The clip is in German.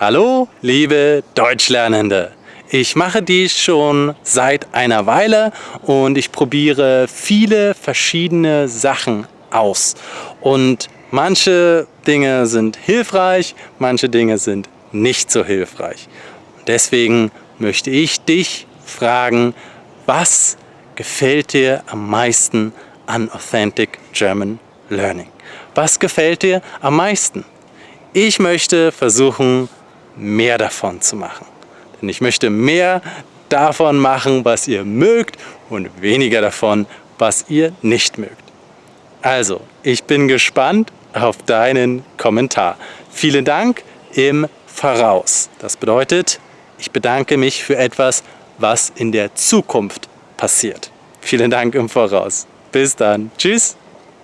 Hallo, liebe Deutschlernende! Ich mache dies schon seit einer Weile und ich probiere viele verschiedene Sachen aus. Und manche Dinge sind hilfreich, manche Dinge sind nicht so hilfreich. Deswegen möchte ich dich fragen, was gefällt dir am meisten an Authentic German Learning? Was gefällt dir am meisten? Ich möchte versuchen, mehr davon zu machen. Denn ich möchte mehr davon machen, was ihr mögt und weniger davon, was ihr nicht mögt. Also, ich bin gespannt auf deinen Kommentar. Vielen Dank im Voraus. Das bedeutet, ich bedanke mich für etwas, was in der Zukunft passiert. Vielen Dank im Voraus. Bis dann. Tschüss.